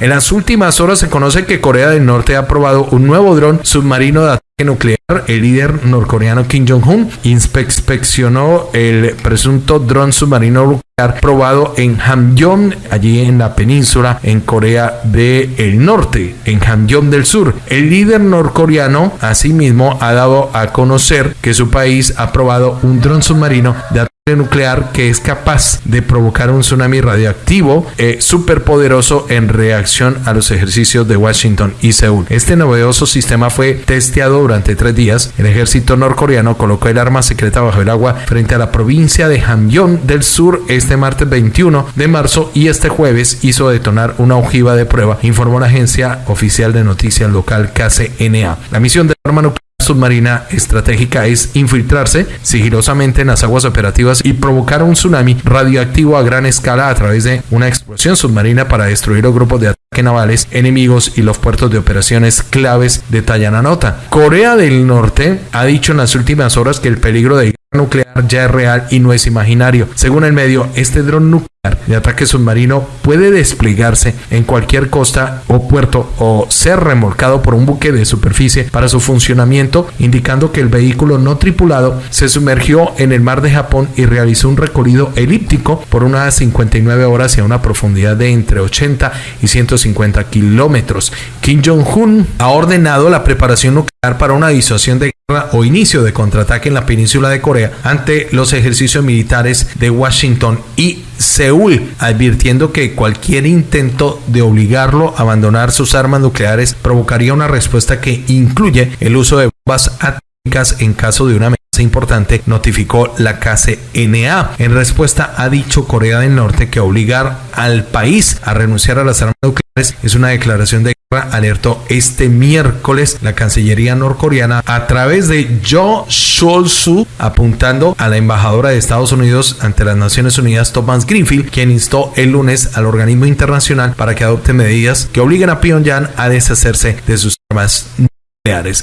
En las últimas horas se conoce que Corea del Norte ha probado un nuevo dron submarino de ataque nuclear. El líder norcoreano Kim Jong-un inspeccionó el presunto dron submarino nuclear probado en Hamgyong, allí en la península en Corea del Norte, en Hamgyong del Sur. El líder norcoreano asimismo ha dado a conocer que su país ha probado un dron submarino de nuclear que es capaz de provocar un tsunami radioactivo eh, superpoderoso en reacción a los ejercicios de Washington y Seúl. Este novedoso sistema fue testeado durante tres días. El ejército norcoreano colocó el arma secreta bajo el agua frente a la provincia de Hamgyong del sur este martes 21 de marzo y este jueves hizo detonar una ojiva de prueba, informó la agencia oficial de noticias local KCNA. La misión del arma nuclear submarina estratégica es infiltrarse sigilosamente en las aguas operativas y provocar un tsunami radioactivo a gran escala a través de una explosión submarina para destruir los grupos de ataque navales enemigos y los puertos de operaciones claves, detalla la nota. Corea del Norte ha dicho en las últimas horas que el peligro de nuclear ya es real y no es imaginario. Según el medio, este dron nuclear de ataque submarino puede desplegarse en cualquier costa o puerto o ser remolcado por un buque de superficie para su funcionamiento, indicando que el vehículo no tripulado se sumergió en el mar de Japón y realizó un recorrido elíptico por unas 59 horas y a una profundidad de entre 80 y 150 kilómetros. Kim Jong-un ha ordenado la preparación nuclear para una disuasión de o inicio de contraataque en la península de Corea ante los ejercicios militares de Washington y Seúl, advirtiendo que cualquier intento de obligarlo a abandonar sus armas nucleares provocaría una respuesta que incluye el uso de bombas atómicas en caso de una importante, notificó la KCNA. En respuesta ha dicho Corea del Norte que obligar al país a renunciar a las armas nucleares es una declaración de alertó este miércoles la Cancillería norcoreana a través de Jo Sol-su apuntando a la embajadora de Estados Unidos ante las Naciones Unidas Thomas Greenfield, quien instó el lunes al organismo internacional para que adopte medidas que obliguen a Pyongyang a deshacerse de sus armas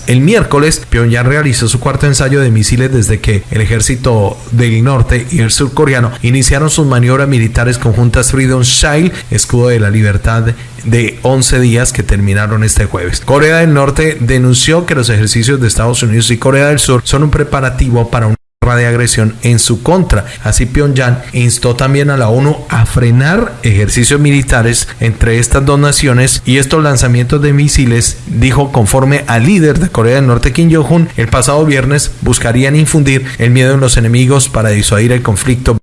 el miércoles, Pyongyang realizó su cuarto ensayo de misiles desde que el ejército del norte y el surcoreano iniciaron sus maniobras militares conjuntas Freedom Shield, escudo de la libertad de 11 días que terminaron este jueves. Corea del Norte denunció que los ejercicios de Estados Unidos y Corea del Sur son un preparativo para un de agresión en su contra. Así Pyongyang instó también a la ONU a frenar ejercicios militares entre estas dos naciones y estos lanzamientos de misiles, dijo conforme al líder de Corea del Norte Kim Jong-un, el pasado viernes buscarían infundir el miedo en los enemigos para disuadir el conflicto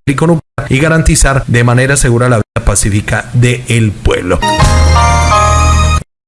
y garantizar de manera segura la vida pacífica del pueblo.